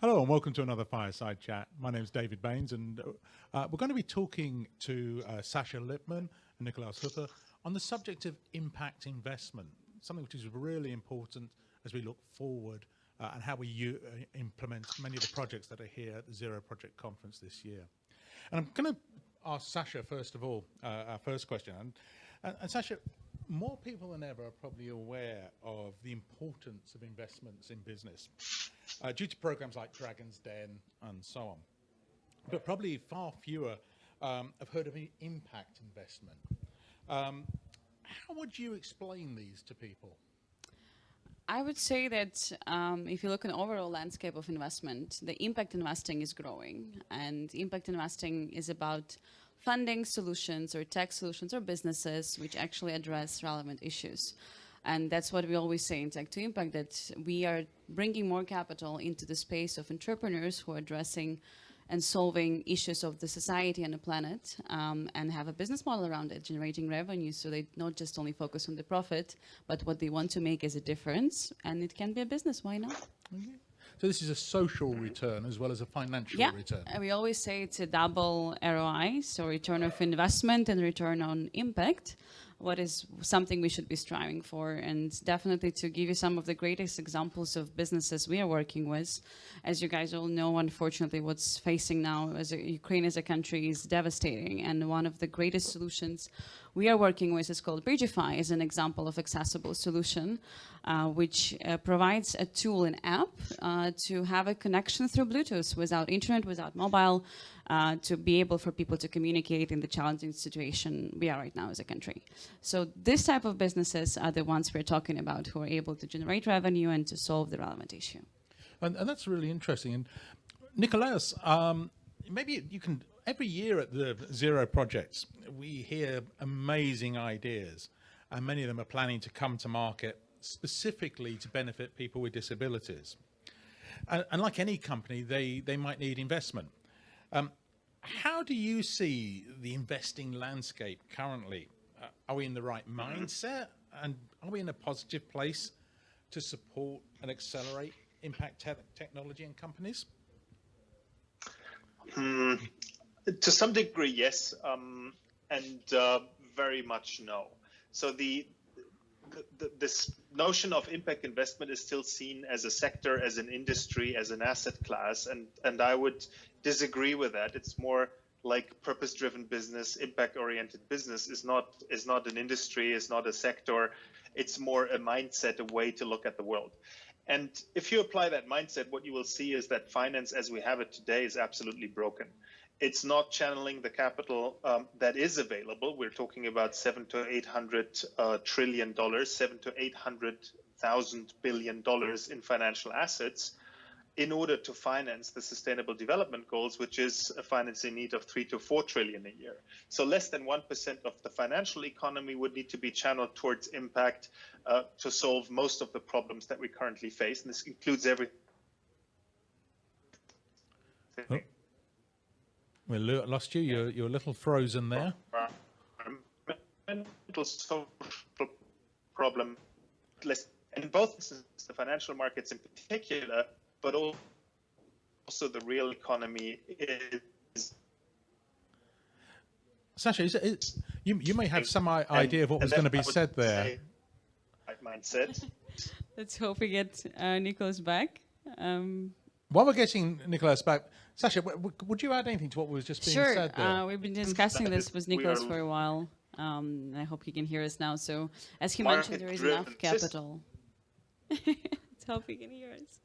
Hello and welcome to another Fireside Chat. My name is David Baines and uh, we're going to be talking to uh, Sascha Lippmann and Nikolaus Hutter on the subject of impact investment, something which is really important as we look forward uh, and how we uh, implement many of the projects that are here at the Zero Project Conference this year. And I'm going to ask Sasha first of all, uh, our first question. And, and Sascha, more people than ever are probably aware of the importance of investments in business uh, due to programs like Dragon's Den and so on. But probably far fewer um, have heard of impact investment. Um, how would you explain these to people? I would say that um, if you look at the overall landscape of investment, the impact investing is growing. And impact investing is about funding solutions or tech solutions or businesses which actually address relevant issues. And that's what we always say in Tech to Impact, that we are bringing more capital into the space of entrepreneurs who are addressing and solving issues of the society and the planet um, and have a business model around it, generating revenue so they not just only focus on the profit, but what they want to make is a difference. And it can be a business, why not? So this is a social return as well as a financial yeah. return. And we always say it's a double ROI, so return of investment and return on impact what is something we should be striving for. And definitely to give you some of the greatest examples of businesses we are working with, as you guys all know, unfortunately, what's facing now as a, Ukraine as a country is devastating. And one of the greatest solutions we are working with is called Bridgify, is an example of accessible solution, uh, which uh, provides a tool, an app, uh, to have a connection through Bluetooth without internet, without mobile, uh, to be able for people to communicate in the challenging situation we are right now as a country. So this type of businesses are the ones we're talking about who are able to generate revenue and to solve the relevant issue. And, and that's really interesting. And Nikolaus, um, maybe you can every year at the Zero projects, we hear amazing ideas and many of them are planning to come to market specifically to benefit people with disabilities. And, and like any company, they, they might need investment. Um, how do you see the investing landscape currently? Uh, are we in the right mindset and are we in a positive place to support and accelerate impact te technology and companies? Hmm, to some degree, yes, um, and uh, very much no. So the, the, this notion of impact investment is still seen as a sector, as an industry, as an asset class, and and I would disagree with that. It's more like purpose-driven business, impact-oriented business is not is not an industry, is not a sector. It's more a mindset, a way to look at the world. And if you apply that mindset, what you will see is that finance as we have it today is absolutely broken it's not channeling the capital um, that is available. We're talking about seven to eight hundred uh, trillion dollars, seven to eight hundred thousand billion dollars in financial assets, in order to finance the Sustainable Development Goals, which is a financing need of three to four trillion a year. So less than one percent of the financial economy would need to be channeled towards impact uh, to solve most of the problems that we currently face, and this includes everything. Oh. We lost you. You're, you're a little frozen there. social problem, in both the financial markets in particular, but also the real economy is. Sascha, is it, is, you, you may have some idea of what was going to be said there. Mindset. Let's hope we get uh, Nicholas back. Um, while we're getting Nicholas back, Sascha, would you add anything to what was just being sure. said there? Uh, we've been discussing this with Nicholas for a while. Um, I hope he can hear us now. So, as he mentioned, there is enough capital. Let's hope he can hear us.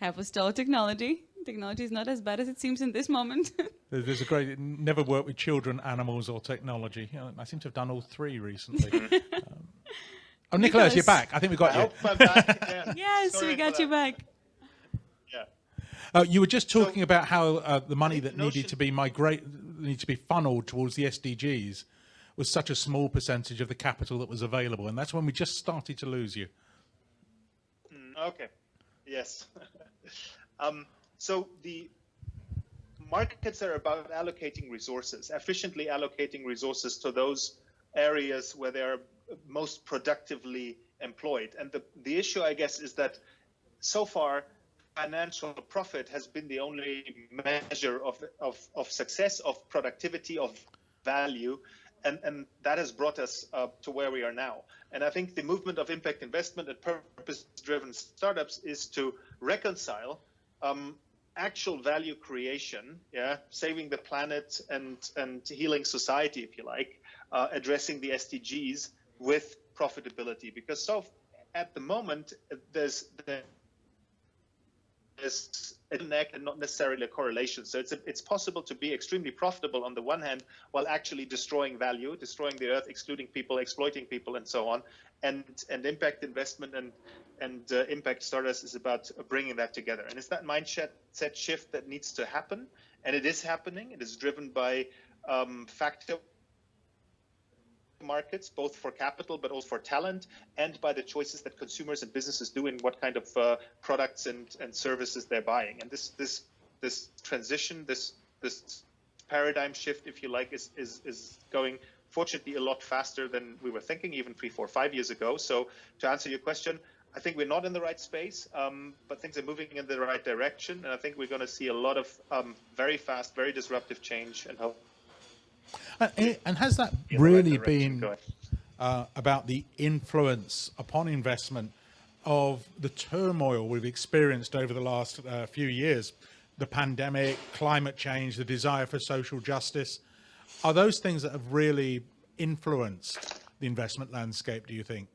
Have a stall technology. Technology is not as bad as it seems in this moment. There's a great, never work with children, animals, or technology. I seem to have done all three recently. um, oh, Nicholas, you're back. I think we got I you. yes, Sorry we got you back. Uh, you were just talking so, about how uh, the money that needed to be migrate, needed to be funneled towards the SDGs was such a small percentage of the capital that was available, and that's when we just started to lose you. Mm, okay. Yes. um, so the markets are about allocating resources, efficiently allocating resources to those areas where they are most productively employed. And the, the issue, I guess, is that so far financial profit has been the only measure of, of, of success, of productivity, of value. And, and that has brought us uh, to where we are now. And I think the movement of impact investment and purpose driven startups is to reconcile um, actual value creation, yeah, saving the planet and, and healing society, if you like, uh, addressing the SDGs with profitability. Because so at the moment, there's, there's is a connect and not necessarily a correlation. So it's a, it's possible to be extremely profitable on the one hand while actually destroying value, destroying the earth, excluding people, exploiting people, and so on. And and impact investment and and uh, impact startups is about bringing that together. And it's that mindset set shift that needs to happen, and it is happening. It is driven by um, factor markets, both for capital but also for talent, and by the choices that consumers and businesses do in what kind of uh, products and, and services they're buying. And this this this transition, this this paradigm shift, if you like, is is is going fortunately a lot faster than we were thinking even three, four, five years ago. So to answer your question, I think we're not in the right space, um, but things are moving in the right direction, and I think we're going to see a lot of um, very fast, very disruptive change, and hope and, and has that really been uh, about the influence upon investment of the turmoil we've experienced over the last uh, few years? The pandemic, climate change, the desire for social justice. Are those things that have really influenced the investment landscape, do you think?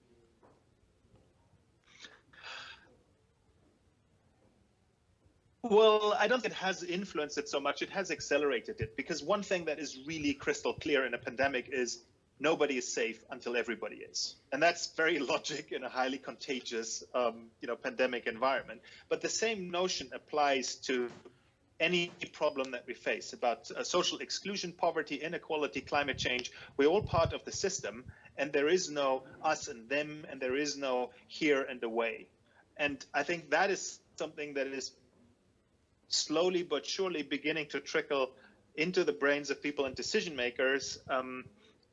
Well, I don't think it has influenced it so much. It has accelerated it because one thing that is really crystal clear in a pandemic is nobody is safe until everybody is, and that's very logic in a highly contagious, um, you know, pandemic environment. But the same notion applies to any problem that we face about uh, social exclusion, poverty, inequality, climate change. We're all part of the system, and there is no us and them, and there is no here and away. And I think that is something that is slowly but surely beginning to trickle into the brains of people and decision makers um,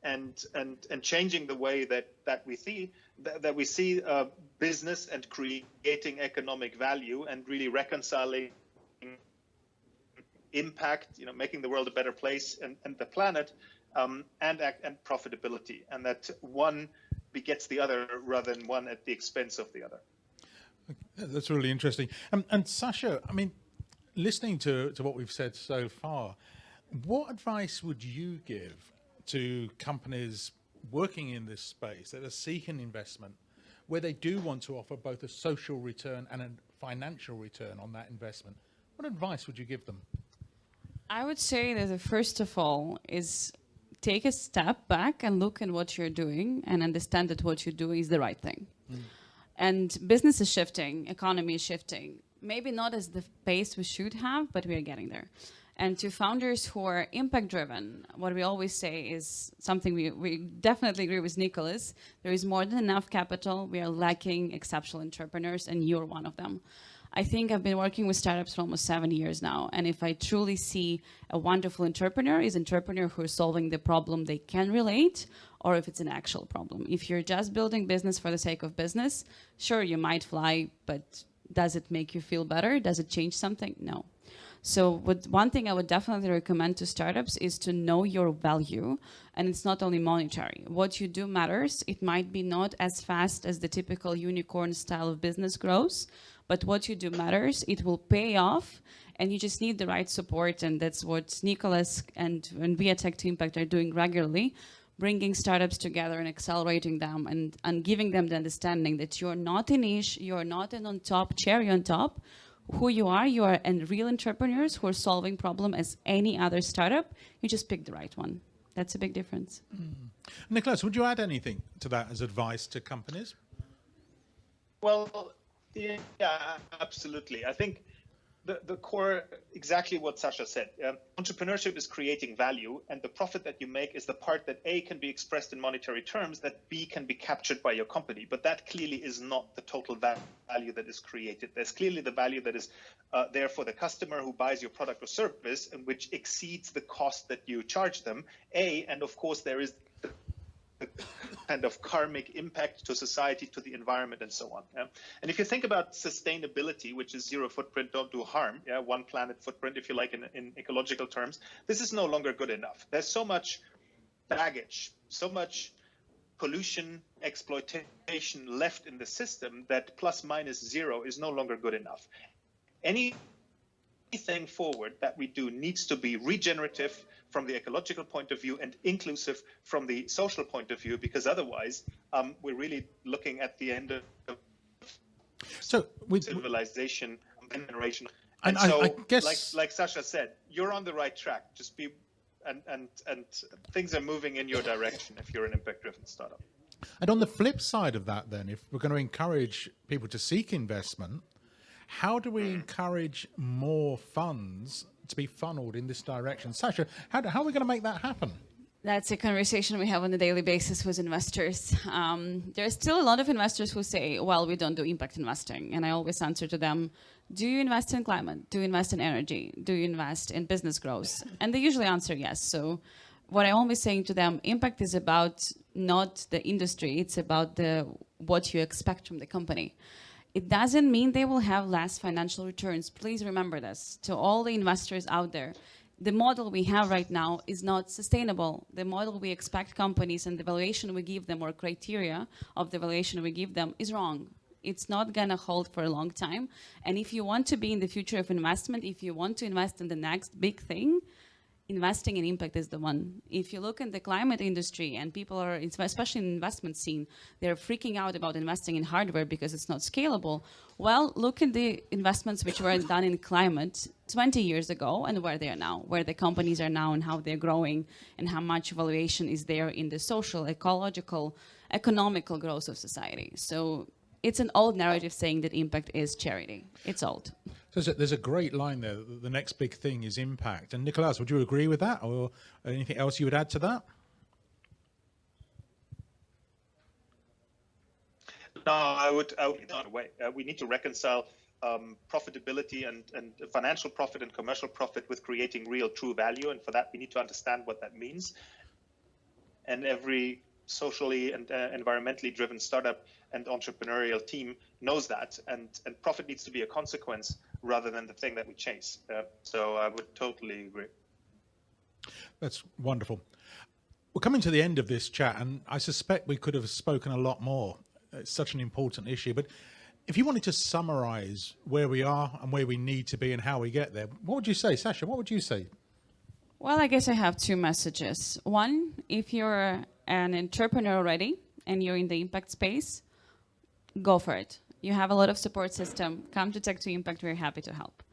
and and and changing the way that that we see that, that we see uh, business and creating economic value and really reconciling impact you know making the world a better place and, and the planet um, and and profitability and that one begets the other rather than one at the expense of the other. That's really interesting. And Sasha I mean listening to, to what we've said so far, what advice would you give to companies working in this space that are seeking investment, where they do want to offer both a social return and a financial return on that investment? What advice would you give them? I would say that the first of all is take a step back and look at what you're doing and understand that what you're doing is the right thing. Mm. And business is shifting, economy is shifting maybe not as the pace we should have, but we are getting there. And to founders who are impact driven, what we always say is something we, we definitely agree with Nicholas. There is more than enough capital. We are lacking exceptional entrepreneurs, and you're one of them. I think I've been working with startups for almost seven years now. And if I truly see a wonderful entrepreneur, is entrepreneur who is solving the problem they can relate, or if it's an actual problem. If you're just building business for the sake of business, sure, you might fly, but does it make you feel better? Does it change something? No. So what, one thing I would definitely recommend to startups is to know your value. And it's not only monetary. What you do matters. It might be not as fast as the typical unicorn style of business grows, but what you do matters. It will pay off and you just need the right support. And that's what Nicholas and, and We Tech to Impact are doing regularly bringing startups together and accelerating them and, and giving them the understanding that you're not a niche, you're not an on top, cherry on top. Who you are, you are and real entrepreneurs who are solving problem as any other startup. You just pick the right one. That's a big difference. Mm. Nicholas, would you add anything to that as advice to companies? Well, yeah, absolutely. I think the, the core, exactly what Sasha said. Um, entrepreneurship is creating value, and the profit that you make is the part that A can be expressed in monetary terms, that B can be captured by your company. But that clearly is not the total value that is created. There's clearly the value that is uh, there for the customer who buys your product or service, and which exceeds the cost that you charge them. A, and of course, there is the, kind of karmic impact to society, to the environment, and so on. Yeah? And if you think about sustainability, which is zero footprint, don't do harm, yeah, one planet footprint, if you like, in, in ecological terms, this is no longer good enough. There's so much baggage, so much pollution, exploitation left in the system that plus minus zero is no longer good enough. Any anything forward that we do needs to be regenerative from the ecological point of view and inclusive from the social point of view, because otherwise um, we're really looking at the end of so with civilization generation. And, and so, I, I guess, like, like Sasha said, you're on the right track. Just be, and and and things are moving in your direction if you're an impact-driven startup. And on the flip side of that, then, if we're going to encourage people to seek investment, how do we encourage more funds to be funneled in this direction? Sasha, how, how are we going to make that happen? That's a conversation we have on a daily basis with investors. Um, there's still a lot of investors who say, well, we don't do impact investing. And I always answer to them, do you invest in climate? Do you invest in energy? Do you invest in business growth? And they usually answer yes. So what I'm always saying to them, impact is about not the industry, it's about the what you expect from the company. It doesn't mean they will have less financial returns. Please remember this. To all the investors out there, the model we have right now is not sustainable. The model we expect companies and the valuation we give them or criteria of the valuation we give them is wrong. It's not going to hold for a long time. And if you want to be in the future of investment, if you want to invest in the next big thing, investing in impact is the one. If you look in the climate industry and people are, especially in investment scene, they're freaking out about investing in hardware because it's not scalable. Well, look at the investments which were done in climate 20 years ago and where they are now, where the companies are now and how they're growing and how much valuation is there in the social, ecological, economical growth of society. So it's an old narrative saying that impact is charity. It's old. There's a, there's a great line there. The next big thing is impact. And Nicolas, would you agree with that, or anything else you would add to that? No, I would. I would not way. Uh, we need to reconcile um, profitability and, and financial profit and commercial profit with creating real, true value. And for that, we need to understand what that means. And every socially and uh, environmentally driven startup and entrepreneurial team knows that, and and profit needs to be a consequence rather than the thing that we chase. Uh, so I would totally agree. That's wonderful. We're coming to the end of this chat, and I suspect we could have spoken a lot more. It's such an important issue, but if you wanted to summarize where we are and where we need to be and how we get there, what would you say, Sasha? What would you say? Well, I guess I have two messages. One, if you're an entrepreneur already and you're in the impact space, go for it. You have a lot of support system. Come to Tech to Impact. We're happy to help.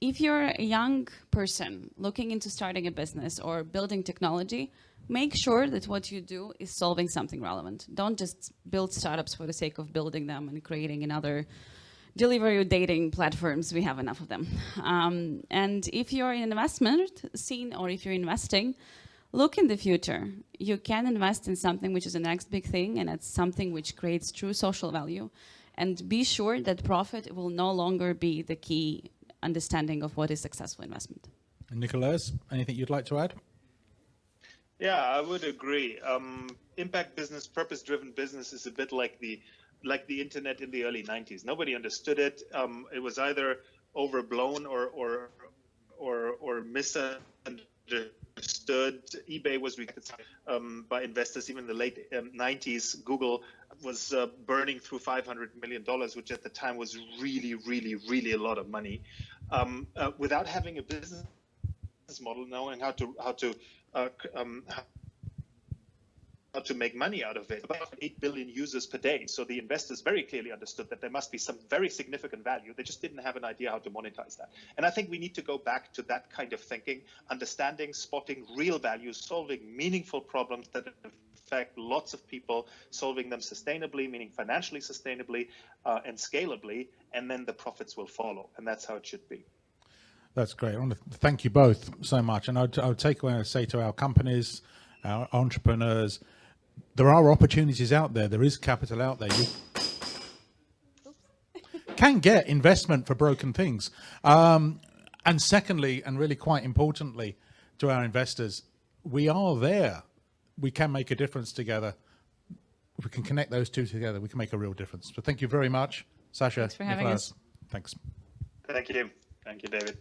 If you're a young person looking into starting a business or building technology, make sure that what you do is solving something relevant. Don't just build startups for the sake of building them and creating another delivery dating platforms. We have enough of them. Um, and if you're in investment scene or if you're investing, look in the future. You can invest in something which is the next big thing and it's something which creates true social value. And be sure that profit will no longer be the key understanding of what is successful investment. And Nicolas, anything you'd like to add? Yeah, I would agree. Um, impact business, purpose-driven business is a bit like the like the internet in the early 90s. Nobody understood it. Um, it was either overblown or or or, or misunderstood understood. eBay was rejected um, by investors even in the late um, 90s. Google was uh, burning through 500 million dollars, which at the time was really, really, really a lot of money, um, uh, without having a business model, knowing how to how to uh, um, to make money out of it. About 8 billion users per day. So the investors very clearly understood that there must be some very significant value. They just didn't have an idea how to monetize that. And I think we need to go back to that kind of thinking, understanding, spotting real value, solving meaningful problems that affect lots of people, solving them sustainably, meaning financially sustainably uh, and scalably, and then the profits will follow. And that's how it should be. That's great. I want to thank you both so much. And I I would take away and say to our companies, our entrepreneurs, there are opportunities out there. There is capital out there. You can get investment for broken things. Um, and secondly, and really quite importantly to our investors, we are there. We can make a difference together. if we can connect those two together, we can make a real difference. So thank you very much, Sasha. Thanks for having Nicolas. us. Thanks. Thank you. Thank you, David.